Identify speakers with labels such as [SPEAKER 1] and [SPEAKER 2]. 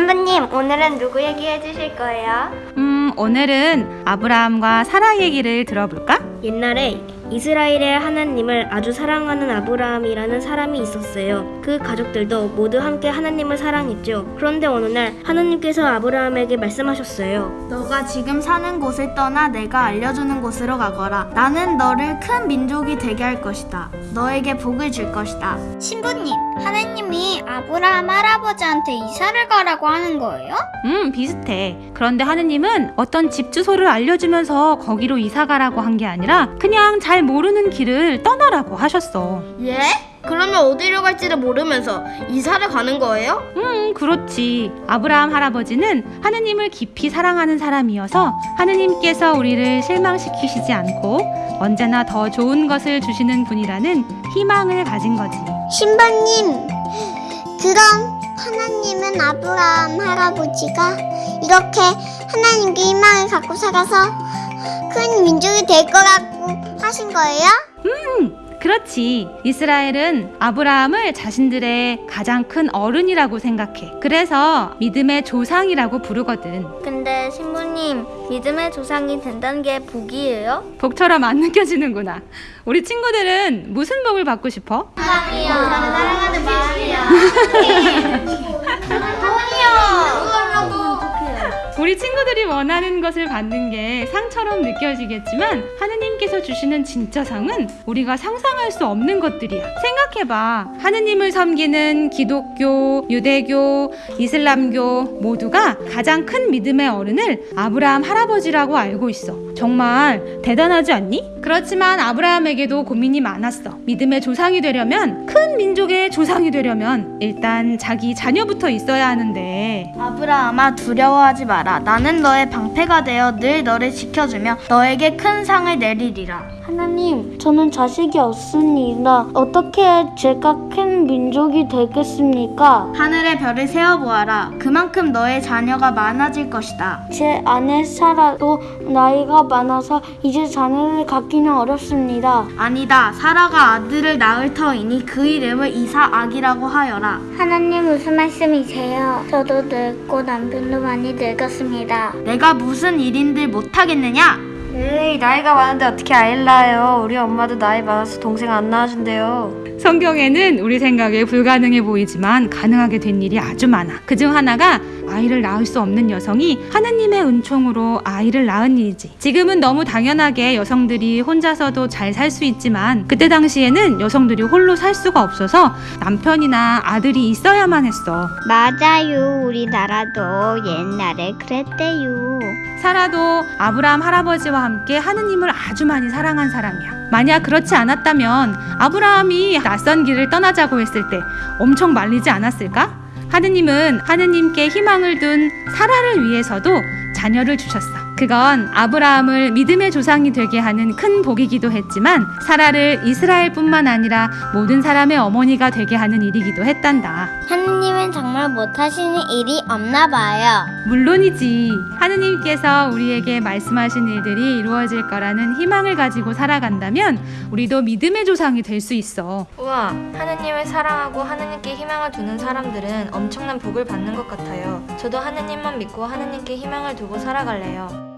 [SPEAKER 1] 신부님, 오늘은 누구 얘기해 주실 거예요?
[SPEAKER 2] 음, 오늘은 아브라함과 사라 얘기를 들어볼까?
[SPEAKER 3] 옛날에 이스라엘의 하나님을 아주 사랑하는 아브라함이라는 사람이 있었어요. 그 가족들도 모두 함께 하나님을 사랑했죠. 그런데 어느 날 하나님께서 아브라함에게 말씀하셨어요.
[SPEAKER 4] 너가 지금 사는 곳을 떠나 내가 알려주는 곳으로 가거라. 나는 너를 큰 민족이 되게 할 것이다. 너에게 복을 줄 것이다.
[SPEAKER 1] 신부님, 하나님이 아브라함 할아버지한테 이사를 가라고 하는 거예요?
[SPEAKER 2] 음, 비슷해. 그런데 하느님은 어떤 집 주소를 알려주면서 거기로 이사 가라고 한 게 아니라 그냥 잘 모르는 길을 떠나라고 하셨어.
[SPEAKER 3] 예? 그러면 어디로 갈지를 모르면서 이사를 가는 거예요?
[SPEAKER 2] 음, 그렇지. 아브라함 할아버지는 하느님을 깊이 사랑하는 사람이어서 하느님께서 우리를 실망시키시지 않고 언제나 더 좋은 것을 주시는 분이라는 희망을 가진 거지.
[SPEAKER 5] 신부님, 그럼 하나님은 아브라함 할아버지가 이렇게 하나님께 희망을 갖고 살아서 큰 민족이 될 거라고 하신 거예요?
[SPEAKER 2] 그렇지. 이스라엘은 아브라함을 자신들의 가장 큰 어른이라고 생각해. 그래서 믿음의 조상이라고 부르거든.
[SPEAKER 1] 근데 신부님, 믿음의 조상이 된다는 게 복이에요?
[SPEAKER 2] 복처럼 안 느껴지는구나. 우리 친구들은 무슨 복을 받고 싶어?
[SPEAKER 1] 사랑하는 마음이요.
[SPEAKER 2] 우리 친구들이 원하는 것을 받는 게 상처럼 느껴지겠지만 하느님께서 주시는 진짜 상은 우리가 상상할 수 없는 것들이야. 생각해봐. 하느님을 섬기는 기독교, 유대교, 이슬람교 모두가 가장 큰 믿음의 어른을 아브라함 할아버지라고 알고 있어. 정말 대단하지 않니? 그렇지만 아브라함에게도 고민이 많았어. 믿음의 조상이 되려면 큰 민족의 조상이 되려면 일단 자기 자녀부터 있어야 하는데
[SPEAKER 4] 아브라함아 두려워하지 마라. 나는 너의 방패가 되어 늘 너를 지켜주며 너에게 큰 상을 내리리라.
[SPEAKER 6] 하나님, 저는 자식이 없습니다. 어떻게 제가 큰 민족이 되겠습니까?
[SPEAKER 4] 하늘의 별을 세어보아라. 그만큼 너의 자녀가 많아질 것이다.
[SPEAKER 6] 제 아내 사라도 나이가 많아서 이제 자녀를 갖기는 어렵습니다.
[SPEAKER 4] 아니다. 사라가 아들을 낳을 터이니 그 이름을 이사악이라고 하여라.
[SPEAKER 1] 하나님 무슨 말씀이세요? 저도 늙고 남편도 많이 늙었습니다.
[SPEAKER 4] 내가 무슨 일인들 못하겠느냐?
[SPEAKER 3] 에이, 나이가 많은데 어떻게 아이를 낳아요? 우리 엄마도 나이 많아서 동생 안 낳아준대요.
[SPEAKER 2] 성경에는 우리 생각에 불가능해 보이지만 가능하게 된 일이 아주 많아. 그 중 하나가 아이를 낳을 수 없는 여성이 하느님의 은총으로 아이를 낳은 일이지. 지금은 너무 당연하게 여성들이 혼자서도 잘 살 수 있지만 그때 당시에는 여성들이 홀로 살 수가 없어서 남편이나 아들이 있어야만 했어.
[SPEAKER 1] 맞아요. 우리나라도 옛날에 그랬대요.
[SPEAKER 2] 사라도 아브라함 할아버지와 함께 하느님을 아주 많이 사랑한 사람이야. 만약 그렇지 않았다면 아브라함이 낯선 길을 떠나자고 했을 때 엄청 말리지 않았을까? 하느님은 하느님께 희망을 둔 사라를 위해서도 자녀를 주셨어. 그건 아브라함을 믿음의 조상이 되게 하는 큰 복이기도 했지만 사라를 이스라엘뿐만 아니라 모든 사람의 어머니가 되게 하는 일이기도 했단다.
[SPEAKER 1] 하느님은 정말 못하시는 일이 없나 봐요.
[SPEAKER 2] 물론이지. 하느님께서 우리에게 말씀하신 일들이 이루어질 거라는 희망을 가지고 살아간다면 우리도 믿음의 조상이 될 수 있어.
[SPEAKER 7] 우와, 하느님을 사랑하고 하느님께 희망을 두는 사람들은 엄청난 복을 받는 것 같아요. 저도 하느님만 믿고 하느님께 희망을 두고 살아갈래요.